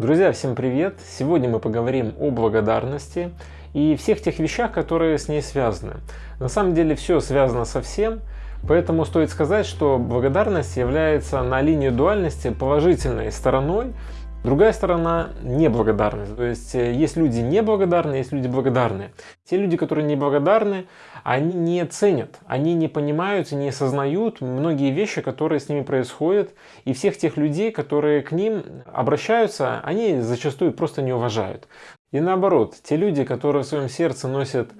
Друзья, всем привет! Сегодня мы поговорим о благодарности и всех тех вещах, которые с ней связаны. На самом деле все связано со всем, поэтому стоит сказать, что благодарность является на линии дуальности положительной стороной, Другая сторона – неблагодарность. То есть э, есть люди неблагодарные, есть люди благодарные. Те люди, которые неблагодарны, они не ценят, они не понимают, не осознают многие вещи, которые с ними происходят. И всех тех людей, которые к ним обращаются, они зачастую просто не уважают. И наоборот, те люди, которые в своем сердце носят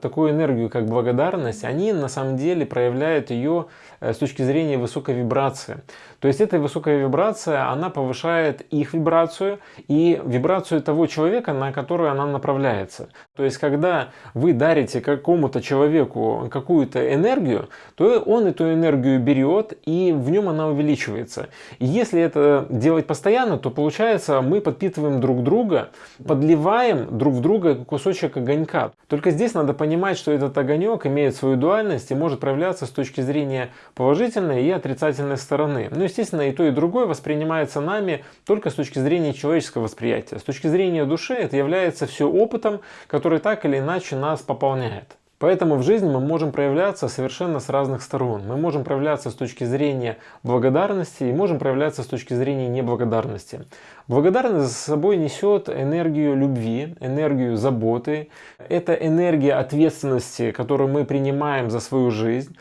такую энергию, как благодарность, они на самом деле проявляют ее э, с точки зрения высокой вибрации. То есть эта высокая вибрация, она повышает их вибрацию и вибрацию того человека, на которую она направляется. То есть когда вы дарите какому-то человеку какую-то энергию, то он эту энергию берет и в нем она увеличивается. И если это делать постоянно, то получается мы подпитываем друг друга, подливаем друг в друга кусочек огонька. Только здесь надо понимать, что этот огонек имеет свою дуальность и может проявляться с точки зрения положительной и отрицательной стороны. Ну естественно, и то, и другое воспринимается нами только с точки зрения человеческого восприятия. С точки зрения души это является все опытом, который так или иначе нас пополняет. Поэтому в жизни мы можем проявляться совершенно с разных сторон. Мы можем проявляться с точки зрения благодарности и можем проявляться с точки зрения неблагодарности. Благодарность за собой несет энергию любви, энергию заботы. Это энергия ответственности, которую мы принимаем за свою жизнь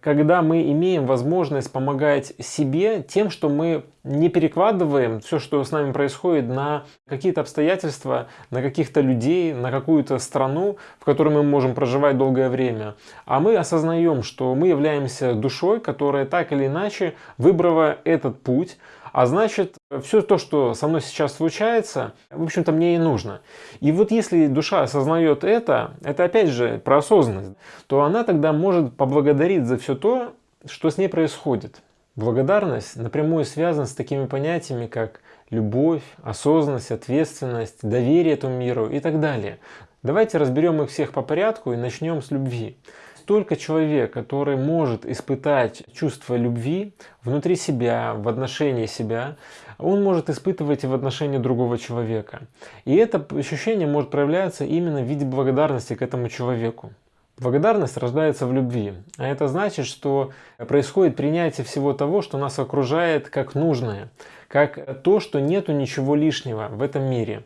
когда мы имеем возможность помогать себе тем, что мы не перекладываем все, что с нами происходит, на какие-то обстоятельства, на каких-то людей, на какую-то страну, в которой мы можем проживать долгое время. А мы осознаем, что мы являемся душой, которая так или иначе выбрала этот путь, а значит, все то, что со мной сейчас случается, в общем-то, мне и нужно. И вот если душа осознает это, это опять же про осознанность, то она тогда может поблагодарить за все то, что с ней происходит. Благодарность напрямую связана с такими понятиями, как любовь, осознанность, ответственность, доверие этому миру и так далее. Давайте разберем их всех по порядку и начнем с любви. Только человек, который может испытать чувство любви внутри себя, в отношении себя, он может испытывать и в отношении другого человека. И это ощущение может проявляться именно в виде благодарности к этому человеку. Благодарность рождается в любви, а это значит, что происходит принятие всего того, что нас окружает как нужное, как то, что нету ничего лишнего в этом мире.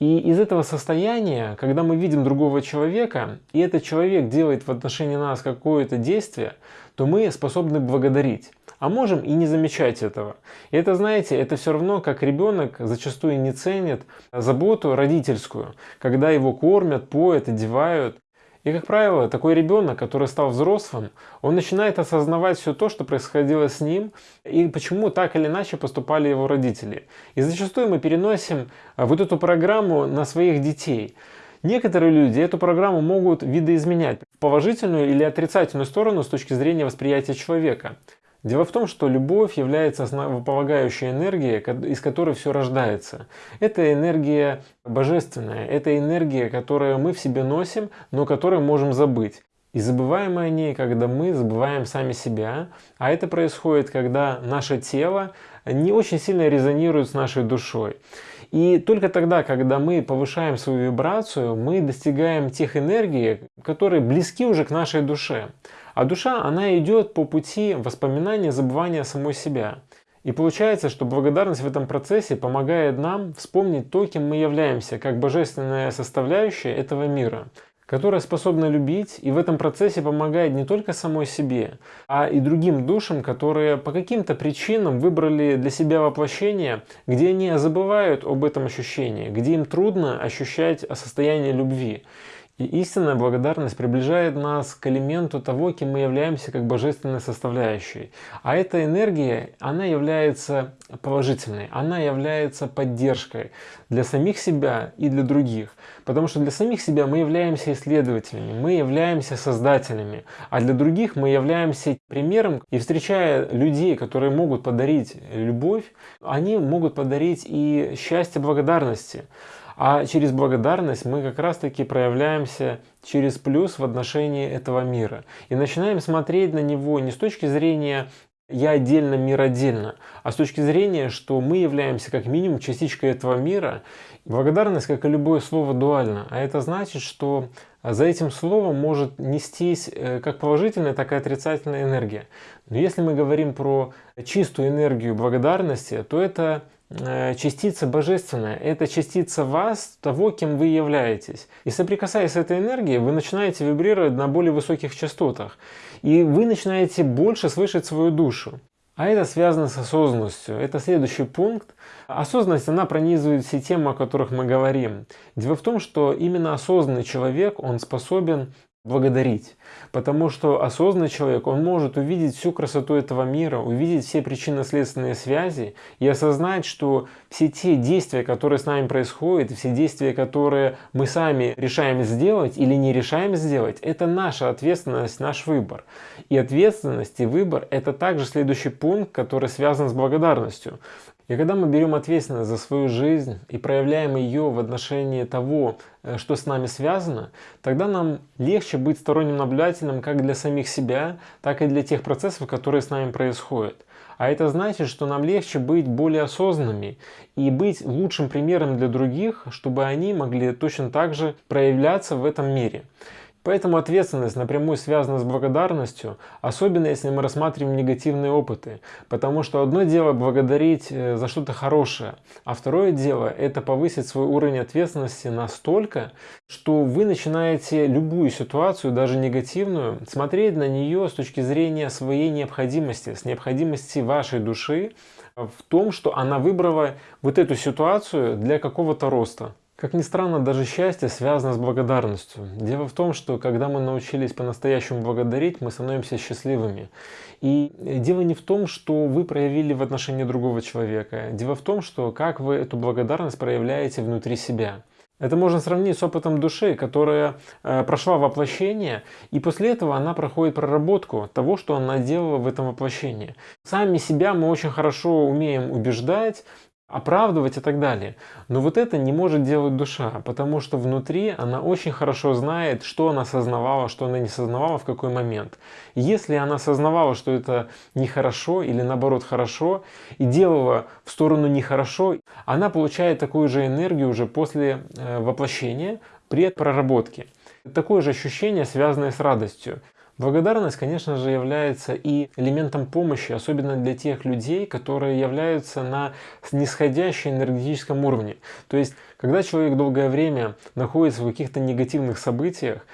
И из этого состояния, когда мы видим другого человека, и этот человек делает в отношении нас какое-то действие, то мы способны благодарить. А можем и не замечать этого. И это, знаете, это все равно, как ребенок зачастую не ценит заботу родительскую, когда его кормят, поят, одевают. И, как правило, такой ребенок, который стал взрослым, он начинает осознавать все то, что происходило с ним, и почему так или иначе поступали его родители. И зачастую мы переносим а, вот эту программу на своих детей. Некоторые люди эту программу могут видоизменять в положительную или отрицательную сторону с точки зрения восприятия человека. Дело в том, что любовь является основополагающей энергией, из которой все рождается. Это энергия божественная, это энергия, которую мы в себе носим, но которую можем забыть. И забываем мы о ней, когда мы забываем сами себя, а это происходит, когда наше тело не очень сильно резонирует с нашей душой. И только тогда, когда мы повышаем свою вибрацию, мы достигаем тех энергий, которые близки уже к нашей душе. А душа, она идет по пути воспоминания, забывания самой себя. И получается, что благодарность в этом процессе помогает нам вспомнить то, кем мы являемся, как божественная составляющая этого мира, которая способна любить и в этом процессе помогает не только самой себе, а и другим душам, которые по каким-то причинам выбрали для себя воплощение, где они забывают об этом ощущении, где им трудно ощущать состояние любви. И истинная благодарность приближает нас к элементу того, кем мы являемся как божественной составляющей. А эта энергия, она является положительной, она является поддержкой для самих себя и для других. Потому что для самих себя мы являемся исследователями, мы являемся создателями, а для других мы являемся примером. И встречая людей, которые могут подарить любовь, они могут подарить и счастье благодарности. А через благодарность мы как раз таки проявляемся через плюс в отношении этого мира. И начинаем смотреть на него не с точки зрения я отдельно, мир отдельно, а с точки зрения, что мы являемся как минимум частичкой этого мира. Благодарность, как и любое слово, дуально. А это значит, что за этим словом может нестись э, как положительная, так и отрицательная энергия. Но если мы говорим про чистую энергию благодарности, то это частица божественная, это частица вас, того, кем вы являетесь. И соприкасаясь с этой энергией, вы начинаете вибрировать на более высоких частотах. И вы начинаете больше слышать свою душу. А это связано с осознанностью. Это следующий пункт. Осознанность, она пронизывает все темы, о которых мы говорим. Дело в том, что именно осознанный человек, он способен благодарить. Потому что осознанный человек, он может увидеть всю красоту этого мира, увидеть все причинно-следственные связи и осознать, что все те действия, которые с нами происходят, все действия, которые мы сами решаем сделать или не решаем сделать, это наша ответственность, наш выбор. И ответственность и выбор – это также следующий пункт, который связан с благодарностью. И когда мы берем ответственность за свою жизнь и проявляем ее в отношении того, э, что с нами связано, тогда нам легче быть сторонним наблюдателем как для самих себя, так и для тех процессов, которые с нами происходят. А это значит, что нам легче быть более осознанными и быть лучшим примером для других, чтобы они могли точно так же проявляться в этом мире. Поэтому ответственность напрямую связана с благодарностью, особенно если мы рассматриваем негативные опыты. Потому что одно дело благодарить э, за что-то хорошее, а второе дело это повысить свой уровень ответственности настолько, что вы начинаете любую ситуацию, даже негативную, смотреть на нее с точки зрения своей необходимости, с необходимости вашей души в том, что она выбрала вот эту ситуацию для какого-то роста. Как ни странно, даже счастье связано с благодарностью. Дело в том, что когда мы научились по-настоящему благодарить, мы становимся счастливыми. И дело не в том, что вы проявили в отношении другого человека. Дело в том, что как вы эту благодарность проявляете внутри себя. Это можно сравнить с опытом души, которая э, прошла воплощение, и после этого она проходит проработку того, что она делала в этом воплощении. Сами себя мы очень хорошо умеем убеждать, оправдывать и так далее. Но вот это не может делать душа, потому что внутри она очень хорошо знает, что она осознавала, что она не осознавала в какой момент. Если она осознавала, что это нехорошо или наоборот хорошо, и делала в сторону нехорошо, она получает такую же энергию уже после э, воплощения при проработке. Такое же ощущение, связанное с радостью. Благодарность, конечно же, является и элементом помощи, особенно для тех людей, которые являются на нисходящем энергетическом уровне. То есть, когда человек долгое время находится в каких-то негативных событиях,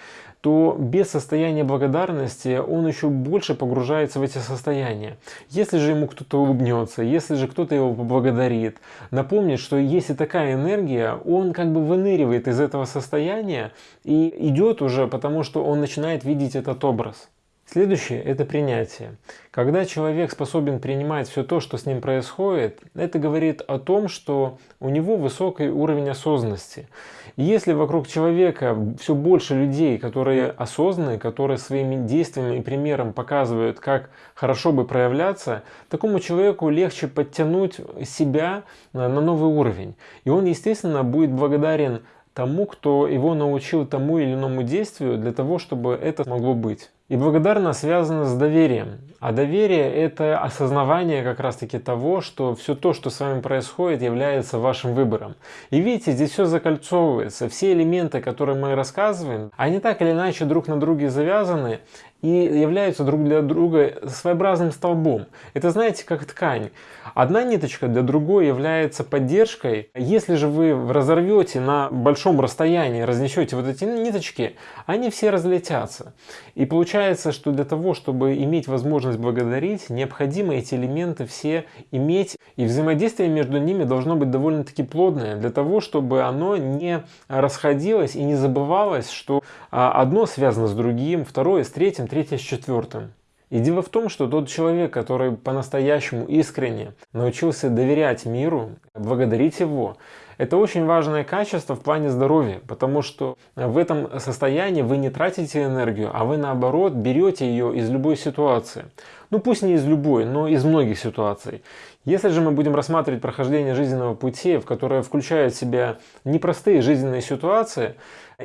то без состояния благодарности он еще больше погружается в эти состояния. Если же ему кто-то улыбнется, если же кто-то его поблагодарит, напомнит, что есть и такая энергия, он как бы выныривает из этого состояния и идет уже, потому что он начинает видеть этот образ. Следующее – это принятие. Когда человек способен принимать все то, что с ним происходит, это говорит о том, что у него высокий уровень осознанности. И если вокруг человека все больше людей, которые осознанные, которые своими действиями и примером показывают, как хорошо бы проявляться, такому человеку легче подтянуть себя на новый уровень. И он, естественно, будет благодарен тому, кто его научил тому или иному действию для того, чтобы это могло быть. И благодарность связана с доверием. А доверие – это осознавание как раз-таки того, что все то, что с вами происходит, является вашим выбором. И видите, здесь все закольцовывается. Все элементы, которые мы рассказываем, они так или иначе друг на друге завязаны и являются друг для друга своеобразным столбом. Это знаете, как ткань. Одна ниточка для другой является поддержкой. Если же вы разорвете на большом расстоянии, разнесете вот эти ниточки, они все разлетятся. И получается, что для того, чтобы иметь возможность благодарить, необходимо эти элементы все иметь. И взаимодействие между ними должно быть довольно-таки плотное, для того, чтобы оно не расходилось и не забывалось, что а, одно связано с другим, второе с третьим, третье с четвертым. И дело в том, что тот человек, который по-настоящему искренне научился доверять миру, благодарить его, Это очень важное качество в плане здоровья, потому что в этом состоянии вы не тратите энергию, а вы наоборот берете ее из любой ситуации. Ну пусть не из любой, но из многих ситуаций. Если же мы будем рассматривать прохождение жизненного пути, в которое включает в себя непростые жизненные ситуации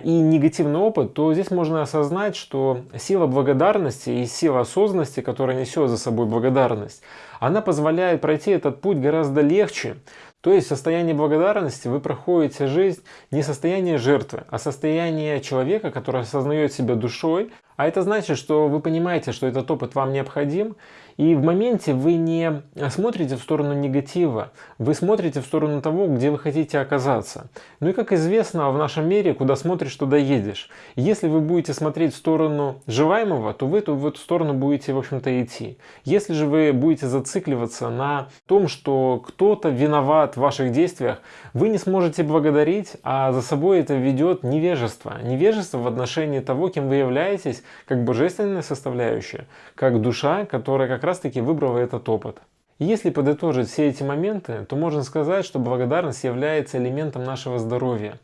и негативный опыт, то здесь можно осознать, что сила благодарности и сила осознанности, которая несет за собой благодарность, она позволяет пройти этот путь гораздо легче, то есть в состоянии благодарности вы проходите жизнь не состояние жертвы, а состояние человека, который осознает себя душой. А это значит, что вы понимаете, что этот опыт вам необходим, и в моменте вы не смотрите в сторону негатива, вы смотрите в сторону того, где вы хотите оказаться. Ну и как известно, в нашем мире, куда смотришь, туда едешь. Если вы будете смотреть в сторону желаемого, то вы в эту сторону будете, в общем-то, идти. Если же вы будете зацикливаться на том, что кто-то виноват в ваших действиях, вы не сможете благодарить, а за собой это ведет невежество. Невежество в отношении того, кем вы являетесь, как божественная составляющая, как душа, которая как раз раз таки выбрала этот опыт. Если подытожить все эти моменты, то можно сказать, что благодарность является элементом нашего здоровья.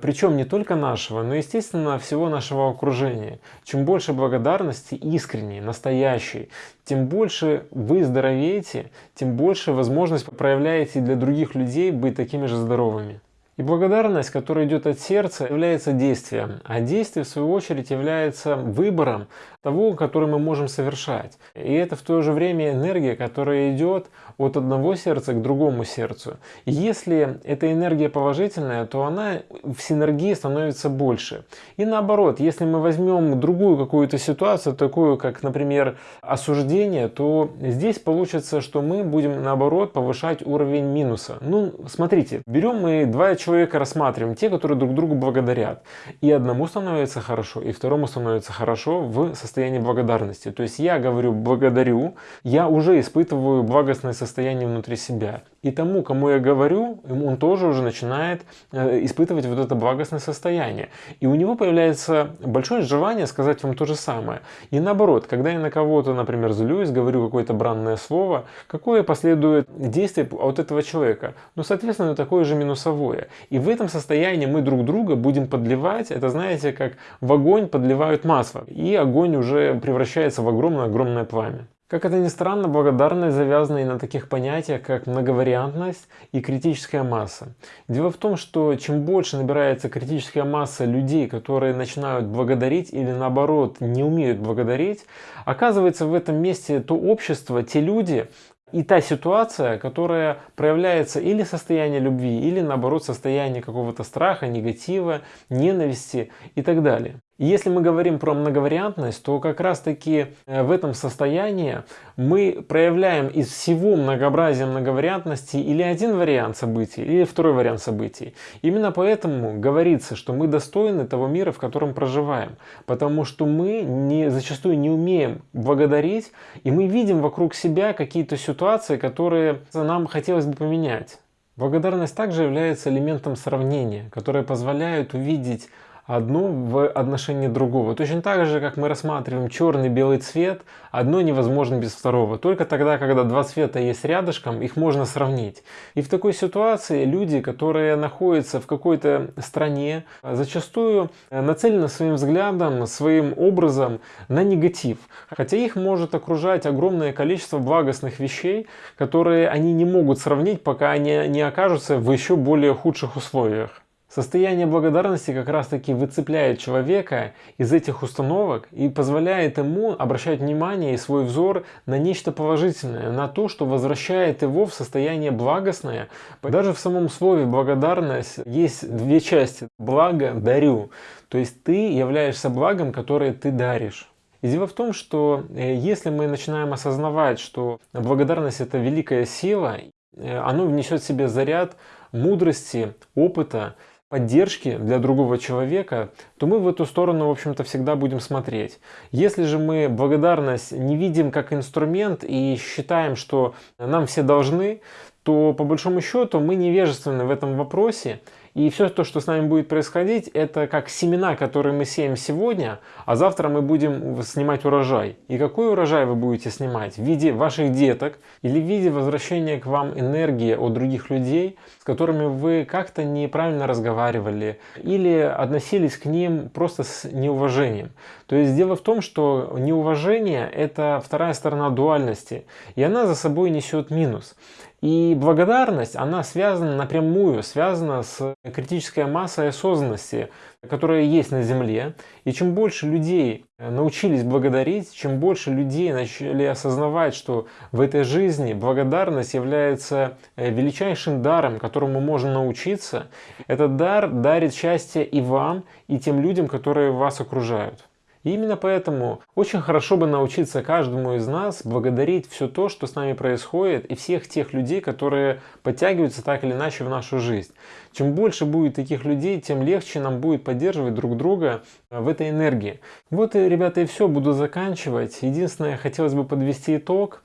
Причем не только нашего, но естественно всего нашего окружения. Чем больше благодарности искренней, настоящей, тем больше вы здоровеете, тем больше возможность проявляете для других людей быть такими же здоровыми. И благодарность, которая идет от сердца, является действием, а действие, в свою очередь, является выбором того, который мы можем совершать. И это в то же время энергия, которая идет от одного сердца к другому сердцу. Если эта энергия положительная, то она в синергии становится больше. И наоборот, если мы возьмем другую какую-то ситуацию, такую как, например, осуждение, то здесь получится, что мы будем наоборот повышать уровень минуса. Ну, смотрите, берем мы два человека, рассматриваем те, которые друг другу благодарят. И одному становится хорошо, и второму становится хорошо в состоянии состояние благодарности. То есть я говорю благодарю, я уже испытываю благостное состояние внутри себя. И тому, кому я говорю, он тоже уже начинает э, испытывать вот это благостное состояние. И у него появляется большое желание сказать вам то же самое. И наоборот, когда я на кого-то, например, злюсь, говорю какое-то бранное слово, какое последует действие от этого человека? Ну, соответственно, такое же минусовое. И в этом состоянии мы друг друга будем подливать, это знаете, как в огонь подливают масло. И огонь уже превращается в огромное-огромное пламя. Как это ни странно, благодарность завязана и на таких понятиях, как многовариантность и критическая масса. Дело в том, что чем больше набирается критическая масса людей, которые начинают благодарить или наоборот не умеют благодарить, оказывается в этом месте то общество, те люди, и та ситуация, которая проявляется или состояние любви, или наоборот состояние какого-то страха, негатива, ненависти и так далее. Если мы говорим про многовариантность, то как раз таки э, в этом состоянии мы проявляем из всего многообразия многовариантности или один вариант событий, или второй вариант событий. Именно поэтому говорится, что мы достойны того мира, в котором проживаем. Потому что мы не, зачастую не умеем благодарить, и мы видим вокруг себя какие-то ситуации, которые нам хотелось бы поменять. Благодарность также является элементом сравнения, который позволяет увидеть одно в отношении другого. Точно так же, как мы рассматриваем черный белый цвет, одно невозможно без второго. Только тогда, когда два цвета есть рядышком, их можно сравнить. И в такой ситуации люди, которые находятся в какой-то стране, зачастую нацелены своим взглядом, своим образом на негатив. Хотя их может окружать огромное количество благостных вещей, которые они не могут сравнить, пока они не окажутся в еще более худших условиях. Состояние благодарности как раз таки выцепляет человека из этих установок и позволяет ему обращать внимание и свой взор на нечто положительное, на то, что возвращает его в состояние благостное. Даже в самом слове благодарность есть две части. Благо дарю. То есть ты являешься благом, которое ты даришь. И дело в том, что э, если мы начинаем осознавать, что благодарность это великая сила, э, оно внесет в себе заряд мудрости, опыта, поддержки для другого человека, то мы в эту сторону, в общем-то, всегда будем смотреть. Если же мы благодарность не видим как инструмент и считаем, что нам все должны, то по большому счету мы невежественны в этом вопросе И все то, что с нами будет происходить, это как семена, которые мы сеем сегодня, а завтра мы будем снимать урожай. И какой урожай вы будете снимать? В виде ваших деток или в виде возвращения к вам энергии от других людей, с которыми вы как-то неправильно разговаривали или относились к ним просто с неуважением. То есть дело в том, что неуважение – это вторая сторона дуальности, и она за собой несет минус. И благодарность, она связана напрямую, связана с критической массой осознанности, которая есть на Земле. И чем больше людей научились благодарить, чем больше людей начали осознавать, что в этой жизни благодарность является э, величайшим даром, которому можно научиться, этот дар дарит счастье и вам, и тем людям, которые вас окружают. И именно поэтому очень хорошо бы научиться каждому из нас благодарить все то, что с нами происходит, и всех тех людей, которые подтягиваются так или иначе в нашу жизнь. Чем больше будет таких людей, тем легче нам будет поддерживать друг друга в этой энергии. Вот, и, ребята, и все, буду заканчивать. Единственное, хотелось бы подвести итог.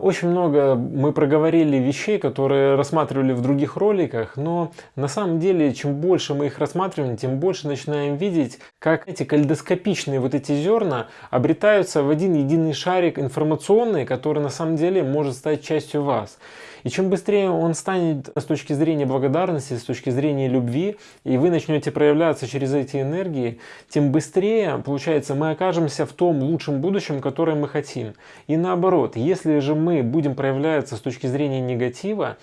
Очень много мы проговорили вещей, которые рассматривали в других роликах, но на самом деле, чем больше мы их рассматриваем, тем больше начинаем видеть, как эти кальдоскопичные вот эти зерна обретаются в один единый шарик информационный, который на самом деле может стать частью вас. И чем быстрее он станет с точки зрения благодарности, с точки зрения любви, и вы начнете проявляться через эти энергии, тем быстрее, получается, мы окажемся в том лучшем будущем, которое мы хотим. И наоборот, если же мы будем проявляться с точки зрения негатива,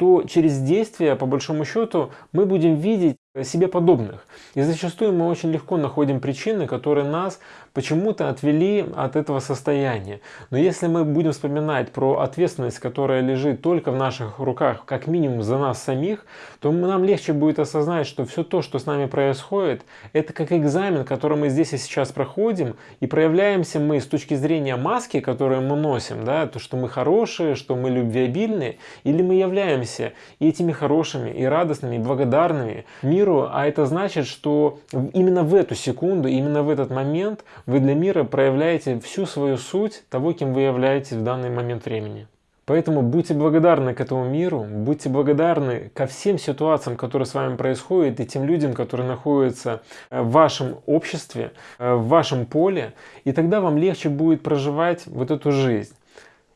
то через действия, по большому счету, мы будем видеть себе подобных. И зачастую мы очень легко находим причины, которые нас почему-то отвели от этого состояния. Но если мы будем вспоминать про ответственность, которая лежит только в наших руках, как минимум за нас самих, то нам легче будет осознать, что все то, что с нами происходит, это как экзамен, который мы здесь и сейчас проходим, и проявляемся мы с точки зрения маски, которую мы носим, да, то, что мы хорошие, что мы любвеобильные, или мы являемся и этими хорошими, и радостными, и благодарными миру, а это значит, что именно в эту секунду, именно в этот момент вы для мира проявляете всю свою суть того, кем вы являетесь в данный момент времени. Поэтому будьте благодарны к этому миру, будьте благодарны ко всем ситуациям, которые с вами происходят, и тем людям, которые находятся э, в вашем обществе, э, в вашем поле, и тогда вам легче будет проживать вот эту жизнь.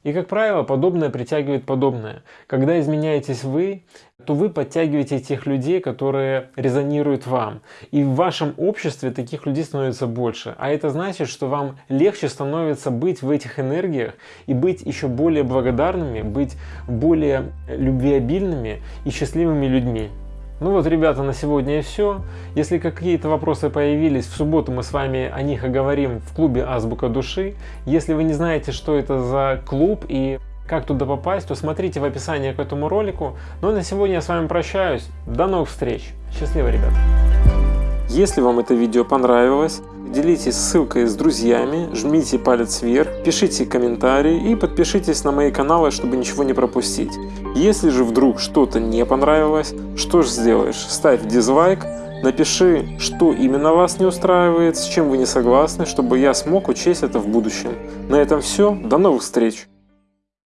И, как правило, подобное притягивает подобное. Когда изменяетесь вы, то вы подтягиваете тех людей, которые резонируют вам. И в вашем обществе таких людей становится больше. А это значит, что вам легче становится быть в этих энергиях и быть еще более благодарными, быть более любвеобильными и счастливыми людьми. Ну вот, ребята, на сегодня и все. Если какие-то вопросы появились, в субботу мы с вами о них оговорим в клубе Азбука Души. Если вы не знаете, что это за клуб и как туда попасть, то смотрите в описании к этому ролику. Ну а на сегодня я с вами прощаюсь. До новых встреч. Счастливо, ребята. Если вам это видео понравилось, делитесь ссылкой с друзьями, жмите палец вверх, пишите комментарии и подпишитесь на мои каналы, чтобы ничего не пропустить. Если же вдруг что-то не понравилось, что же сделаешь? Ставь дизлайк, напиши, что именно вас не устраивает, с чем вы не согласны, чтобы я смог учесть это в будущем. На этом все, до новых встреч!